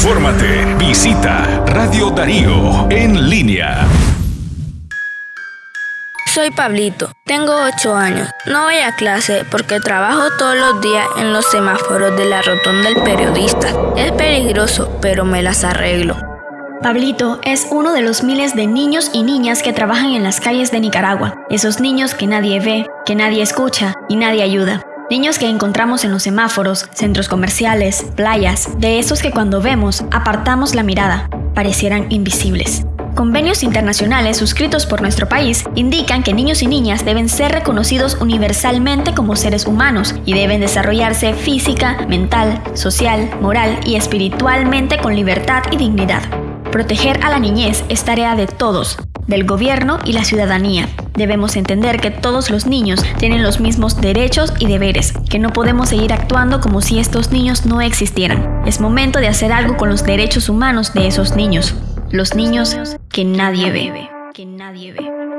Infórmate. Visita Radio Darío en línea. Soy Pablito, tengo 8 años. No voy a clase porque trabajo todos los días en los semáforos de la rotonda del periodista. Es peligroso, pero me las arreglo. Pablito es uno de los miles de niños y niñas que trabajan en las calles de Nicaragua. Esos niños que nadie ve, que nadie escucha y nadie ayuda. Niños que encontramos en los semáforos, centros comerciales, playas, de esos que cuando vemos apartamos la mirada, parecieran invisibles. Convenios internacionales suscritos por nuestro país indican que niños y niñas deben ser reconocidos universalmente como seres humanos y deben desarrollarse física, mental, social, moral y espiritualmente con libertad y dignidad. Proteger a la niñez es tarea de todos, del gobierno y la ciudadanía. Debemos entender que todos los niños tienen los mismos derechos y deberes, que no podemos seguir actuando como si estos niños no existieran. Es momento de hacer algo con los derechos humanos de esos niños, los niños que nadie ve. Que nadie ve.